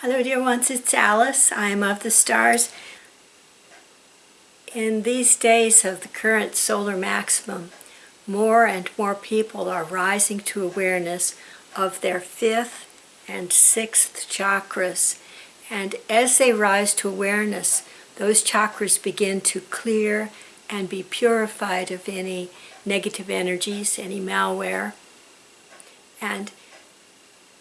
Hello dear ones, it's Alice. I am of the stars. In these days of the current solar maximum, more and more people are rising to awareness of their fifth and sixth chakras. And as they rise to awareness, those chakras begin to clear and be purified of any negative energies, any malware. And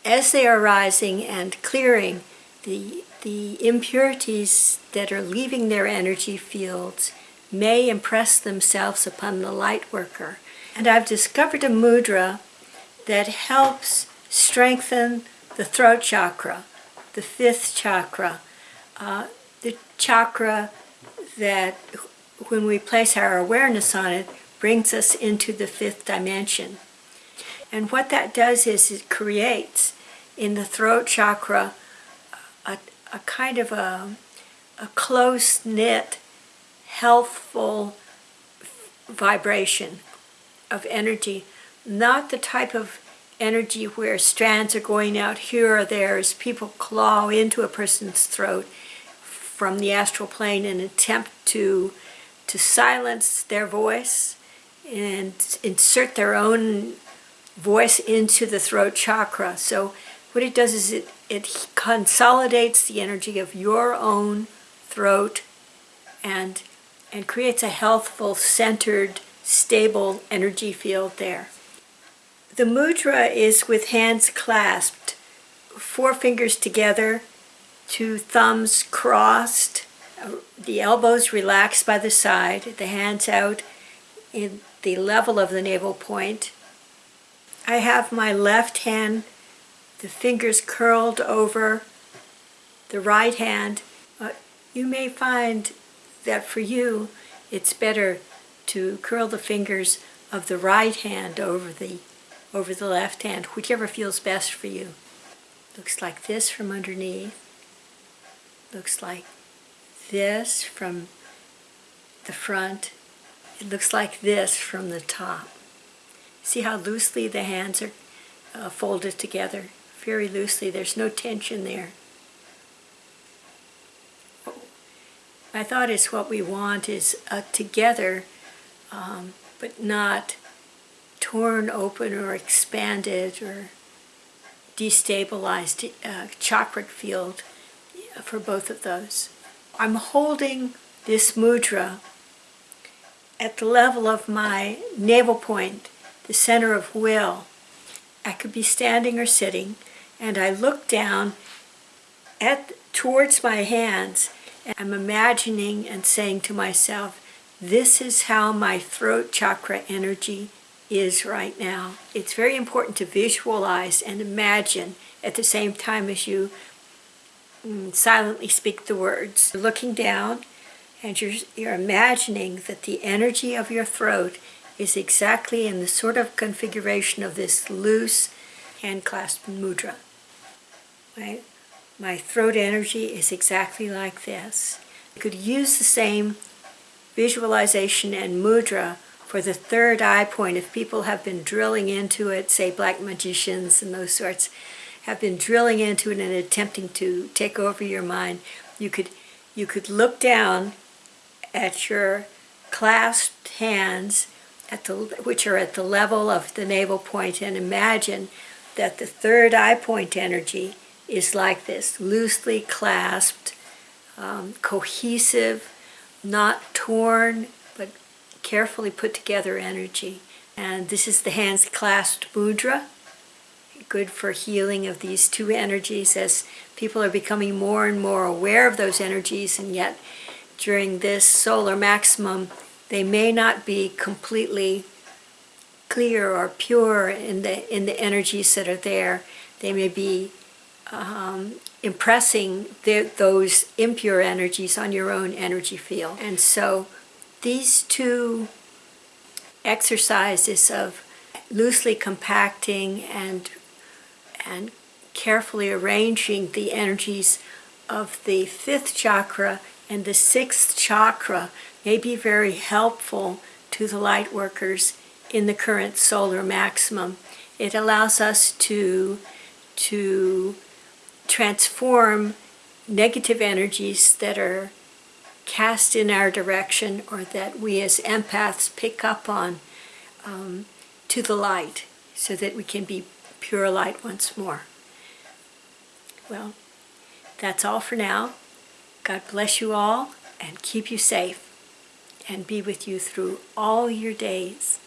as they are rising and clearing, the, the impurities that are leaving their energy fields may impress themselves upon the light worker. And I've discovered a mudra that helps strengthen the throat chakra, the fifth chakra, uh, the chakra that when we place our awareness on it brings us into the fifth dimension. And what that does is it creates in the throat chakra a, a kind of a, a close-knit, healthful vibration of energy, not the type of energy where strands are going out here or there as people claw into a person's throat from the astral plane and attempt to to silence their voice and insert their own voice into the throat chakra. So what it does is it, it consolidates the energy of your own throat and, and creates a healthful, centered, stable energy field there. The mudra is with hands clasped, four fingers together, two thumbs crossed, the elbows relaxed by the side, the hands out in the level of the navel point. I have my left hand the fingers curled over the right hand. Uh, you may find that for you it's better to curl the fingers of the right hand over the over the left hand, whichever feels best for you. Looks like this from underneath. Looks like this from the front. It looks like this from the top. See how loosely the hands are uh, folded together? Very loosely. There's no tension there. My thought is what we want is uh, together, um, but not torn open or expanded or destabilized uh, chakra field for both of those. I'm holding this mudra at the level of my navel point, the center of will. I could be standing or sitting and I look down at towards my hands and I'm imagining and saying to myself, this is how my throat chakra energy is right now. It's very important to visualize and imagine at the same time as you mm, silently speak the words. You're looking down and you're, you're imagining that the energy of your throat is exactly in the sort of configuration of this loose hand clasped mudra. My, my throat energy is exactly like this. You could use the same visualization and mudra for the third eye point if people have been drilling into it, say black magicians and those sorts, have been drilling into it and attempting to take over your mind, you could, you could look down at your clasped hands at the, which are at the level of the navel point and imagine that the third eye point energy is like this, loosely clasped, um, cohesive, not torn, but carefully put together energy. And this is the hands clasped mudra, good for healing of these two energies as people are becoming more and more aware of those energies and yet during this solar maximum they may not be completely clear or pure in the in the energies that are there. They may be um, impressing the, those impure energies on your own energy field. And so these two exercises of loosely compacting and, and carefully arranging the energies of the fifth chakra and the sixth chakra may be very helpful to the light workers in the current solar maximum. It allows us to, to transform negative energies that are cast in our direction or that we as empaths pick up on um, to the light so that we can be pure light once more. Well, that's all for now. God bless you all and keep you safe and be with you through all your days.